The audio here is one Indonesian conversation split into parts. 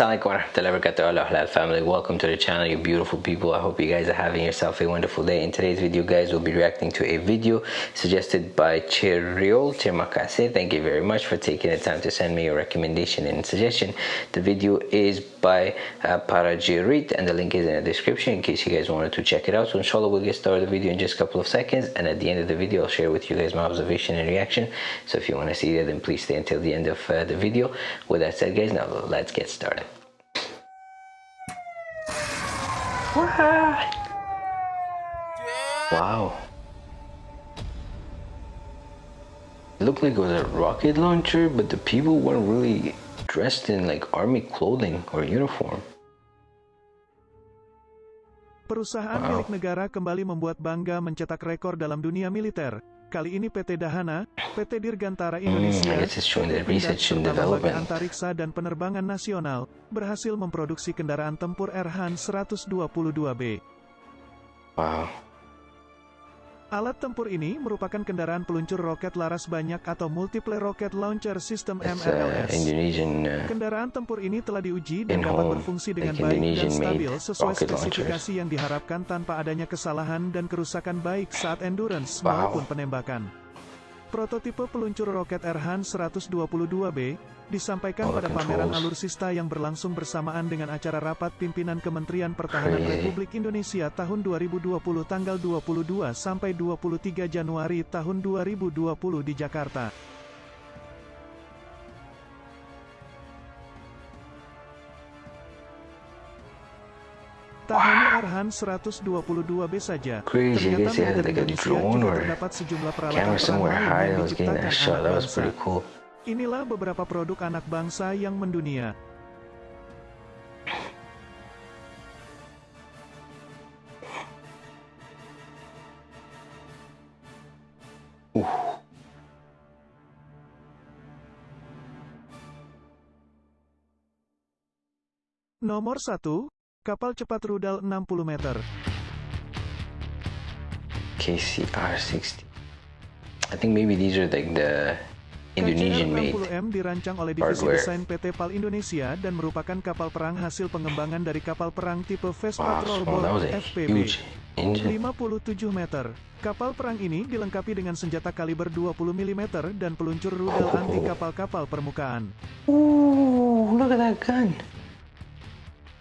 Assalamualaikum warahmatullahi wabarakatuh Allah halal family. Welcome to the channel you beautiful people. I hope you guys are having yourself a wonderful day. In today's video guys we'll be reacting to a video suggested by Chiriol Chimakase thank you very much for taking the time to send me your recommendation and suggestion. The video is by uh, Parajirit and the link is in the description in case you guys wanted to check it out. So inshallah we'll get started the video in just a couple of seconds. And at the end of the video I'll share with you guys my observation and reaction. So if you want to see that then please stay until the end of uh, the video. With that said guys now let's get started Wow. It looked like it was a rocket launcher, but the people weren't really dressed in like army clothing or uniform. Perusahaan Wow. milik negara kembali membuat bangga mencetak rekor dalam dunia militer. Kali ini PT Dahana, PT Dirgantara Indonesia, Hmm, I guess it's showing the PT Lembaga. Antariksa dan Penerbangan Nasional berhasil memproduksi kendaraan tempur Erhan 122B. Wow. Alat tempur ini merupakan kendaraan peluncur roket laras banyak atau Multiple Rocket Launcher System uh, MRLS. Indonesian uh, Kendaraan tempur ini telah diuji dan dapat berfungsi dengan baik dan stabil sesuai spesifikasi yang diharapkan tanpa adanya kesalahan dan kerusakan baik saat endurance maupun penembakan. Prototipe peluncur roket Erhan 122B disampaikan pada pameran alutsista yang berlangsung bersamaan dengan acara rapat pimpinan Kementerian Pertahanan. Republik Indonesia tahun 2020 tanggal 22 sampai 23 Januari tahun 2020 di Jakarta. Tak hanya Arhan 122B saja, Crazy, ternyata guys, like a Indonesia drone juga or terdapat sejumlah peralatan camera somewhere high yang that was getting that diciptakan shot. That was pretty cool. Inilah beberapa produk anak bangsa yang mendunia. Nomor 1, kapal cepat rudal 60 meter. KCR 60. I think maybe these are like the Indonesian made. KCR-60M dirancang oleh divisi hardware. desain PT PAL Indonesia dan merupakan kapal perang hasil pengembangan dari kapal perang tipe Fast Wow, Patrol oh, that was Boat a FPB. huge engine. 57 meter. Kapal perang ini dilengkapi dengan senjata kaliber 20 mm dan peluncur rudal Oh. anti kapal-kapal permukaan. Ooh, look at that gun.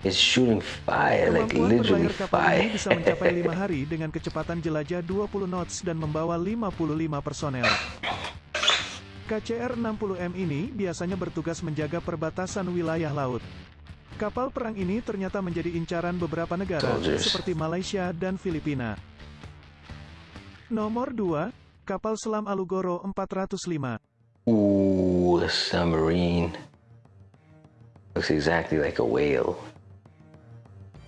It's shooting fire, like literally berlayar kapal fire. ini bisa mencapai 5 hari dengan kecepatan jelajah 20 knots dan membawa 55 personel. KCR-60M ini biasanya bertugas menjaga perbatasan wilayah laut. Kapal perang ini ternyata menjadi incaran beberapa negara, Soldiers. seperti Malaysia dan Filipina. Nomor 2, kapal selam Alugoro 405. Ooh, the submarine. Looks exactly like a whale.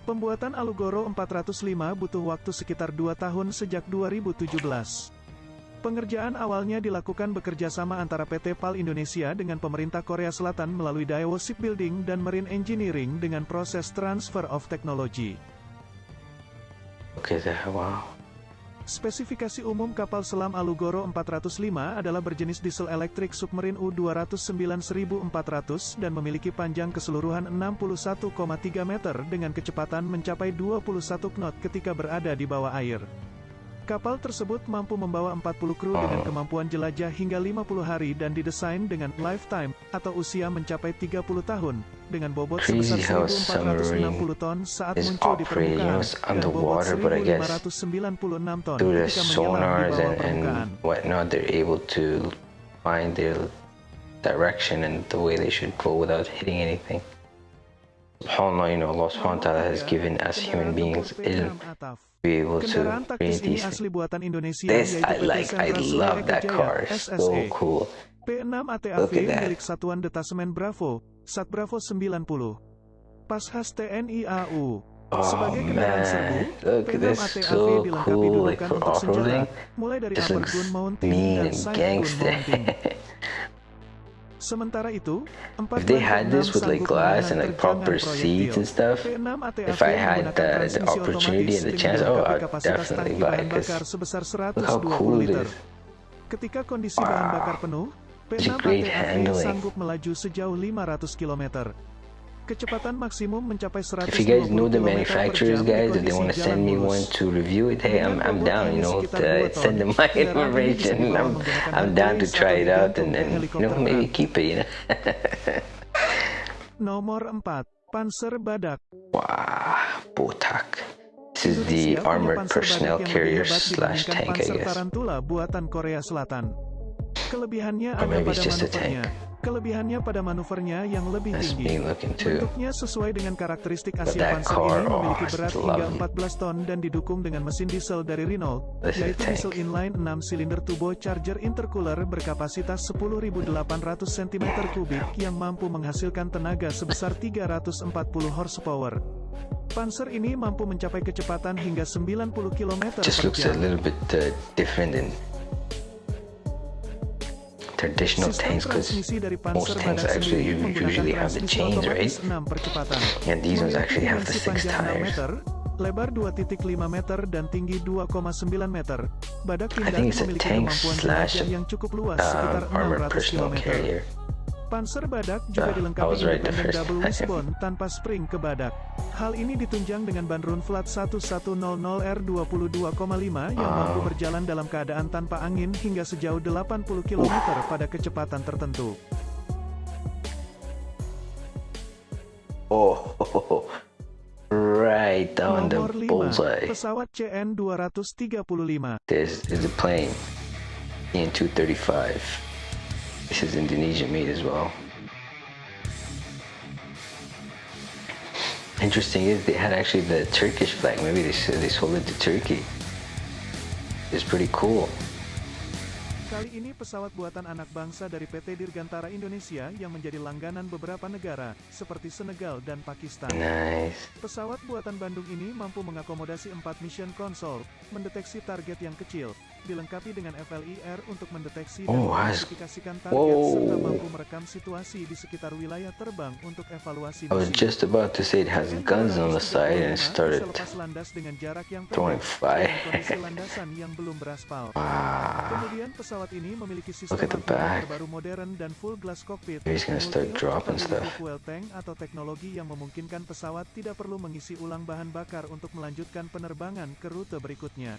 Pembuatan Alugoro 405 butuh waktu sekitar 2 tahun sejak 2017. Pengerjaan awalnya dilakukan bekerja sama antara PT PAL Indonesia dengan pemerintah Korea Selatan melalui Daewoo Shipbuilding dan Marine Engineering dengan proses transfer of technology. At that, wow. Spesifikasi umum kapal selam Alugoro 405 adalah berjenis diesel elektrik submarine U-209.400 dan memiliki panjang keseluruhan 61,3 meter dengan kecepatan mencapai 21 knot ketika berada di bawah air. Kapal tersebut mampu membawa 40 kru dengan kemampuan jelajah hingga 50 hari dan didesain dengan lifetime atau usia mencapai 30 tahun dengan bobot sebesar a 1460 ton saat muncul di permukaan dan bobot underwater, but I guess 1596 ton ketika menyelam di bawah permukaan. whatnot, they're able to find their direction and the way they should go without hitting anything. SubhanAllah, you know, Allah ta'ala has given us human beings ilm P6 Ataf. to be able to ini these things. This I like, I love that car, so cool. P6 ATAV milik Satuan Detasemen Bravo, Sat Bravo 90. Pashas TNI AU. Oh Sebagai kendaraan serbu, man, look at P6 this, ATAV so dilengkapi cool, like dudukan for untuk senjata, off-roading. mulai dari This upper looks gun mounting mean dan and side gun gangster. mounting. Sementara itu, If they had P6 this with like glass and like proper seats and stuff, P6 ATAV if I had the, the opportunity and the chance, oh, I'd definitely buy bahan it because look how 120 cool it is. Ketika kondisi bahan Wow. bakar penuh, Such P6 a great ATAV handling. sanggup melaju sejauh 500 km. Kecepatan maksimum mencapai 120 If you guys know the manufacturers, guys, if they want to send me one to review it, hey, I'm, I'm down. You know, sekitar uh, send them my information. I'm, I'm down to try it out and, and you know maybe keep it. You know. Nomor 4. Panzer Badak. wow, Botak. This is the armored personnel carrier slash tank, I guess. Tarantula buatan Korea Selatan. Kelebihannya Or ada maybe pada it's just a manuvernya. Kelebihannya pada manuvernya yang lebih tinggi. Bentuknya sesuai dengan karakteristik Asia Panzer car, ini memiliki oh, berat hingga lovely. 14 ton dan didukung dengan mesin diesel dari Renault, yaitu diesel inline 6 silinder turbocharger intercooler berkapasitas 10.800 cm3 yang mampu menghasilkan tenaga sebesar 340 horsepower. Panzer ini mampu mencapai kecepatan hingga 90 km per jam. Traditional tanks because most tanks actually usually have the chains, right? 6 percepatan. And these ones actually have the six panjang 6 tires. lebar 2.5 meter dan tinggi 2,9 meter. Badak I Pindad think it's a memiliki tank kemampuan slash jelajah yang cukup luas sekitar um, armored 600 personal km. Panzer Badak juga I dilengkapi right the first double wishbone tanpa spring ke badak. Hal ini ditunjang dengan ban run flat 1100R22,5 yang mampu Wow. berjalan dalam keadaan tanpa angin hingga sejauh 80 km pada kecepatan tertentu. Oh, right on the Nomor 5, bullseye. pesawat CN-235. This is a plane, EN-235. This is Indonesian made as well. Interesting is they had actually the Turkish flag. Maybe they they sold it to Turkey. It's pretty cool. Kali ini pesawat buatan anak bangsa dari PT Dirgantara Indonesia yang menjadi langganan beberapa negara, seperti Senegal dan Pakistan. Nice. Pesawat buatan Bandung ini mampu mengakomodasi 4 mission console, mendeteksi target yang kecil, dilengkapi dengan FLIR untuk mendeteksi dan Oh, mengklasifikasikan target Wow. serta mampu merekam situasi di sekitar wilayah terbang untuk evaluasi I was misi. just about to say it has guns on the side and it CN-235 started. bisa lepas landas dengan jarak yang throwing fire. landasan yang belum beraspal. Wow. Kemudian pesawat ini memiliki sistem terbaru modern dan full glass cockpit. He's gonna start dropping stuff. fuel tank atau teknologi yang memungkinkan pesawat tidak perlu mengisi ulang bahan bakar untuk melanjutkan penerbangan ke rute berikutnya.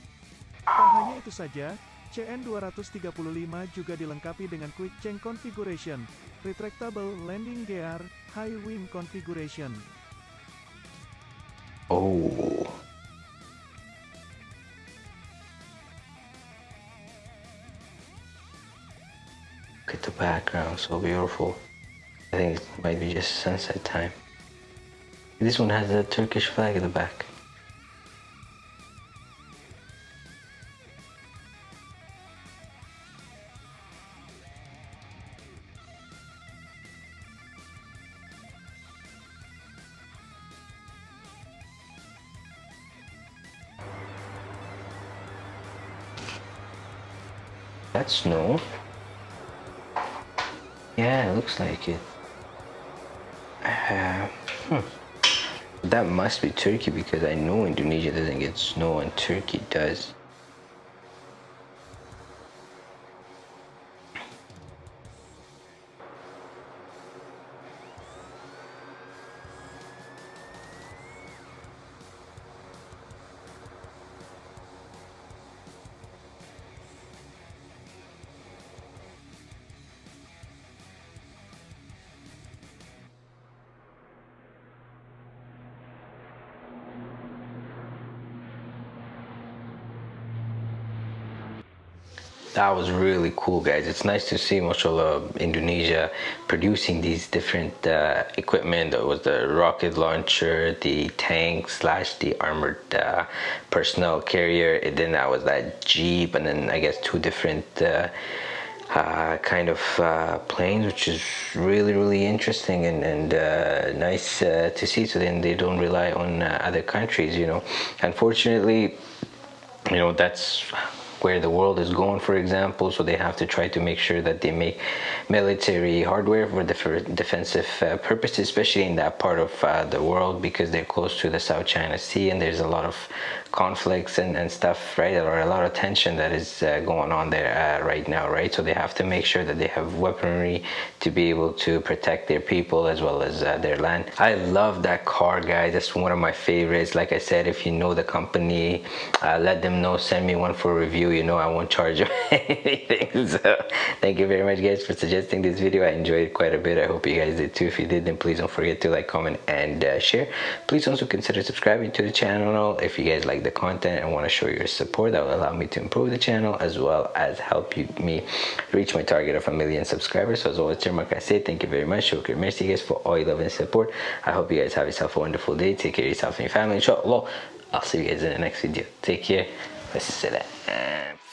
Tak hanya itu saja, CN-235 juga dilengkapi dengan Quick Change Configuration, Retractable Landing Gear, High Wing Configuration. Oh. Look at the background, so beautiful. I think it might be just sunset time. This one has a Turkish flag in the back. That's snow. Yeah, looks like it. Uh, hmm. That must be Turkey because I know Indonesia doesn't get snow and Turkey does. That was really cool, guys. It's nice to see, mashallah, Indonesia producing these different uh, equipment. There was the rocket launcher, the tank slash the armored uh, personnel carrier. And then that was that jeep, and then I guess two different uh, uh, kind of uh, planes, which is really, really interesting and, and uh, nice uh, to see. So then they don't rely on uh, other countries, you know. Unfortunately, you know that's where the world is going for example so they have to try to make sure that they make military hardware for defensive uh, purposes especially in that part of uh, the world because they're close to the South China Sea and there's a lot of conflicts and, and stuff right or a lot of tension that is uh, going on there uh, right now right? So they have to make sure that they have weaponry to be able to protect their people as well as uh, their land. I love that car guys. That's one of my favorites. Like I said if you know the company uh, let them know. Send me one for review you know I won't charge you anything. So thank you very much guys for suggesting this video. I enjoyed it quite a bit. I hope you guys did too. If you did then please don't forget to like comment and uh, share. Please also consider subscribing to the channel if you guys like the content and want to show your support. That will allow me to improve the channel as well as help you, me reach my target of a million subscribers. So as always like I say thank you very much. Shukr merci guys for all your love and support. I hope you guys have yourself a wonderful day. Take care of yourself and your family. Inshallah. I'll see you guys in the next video. Take care でえね。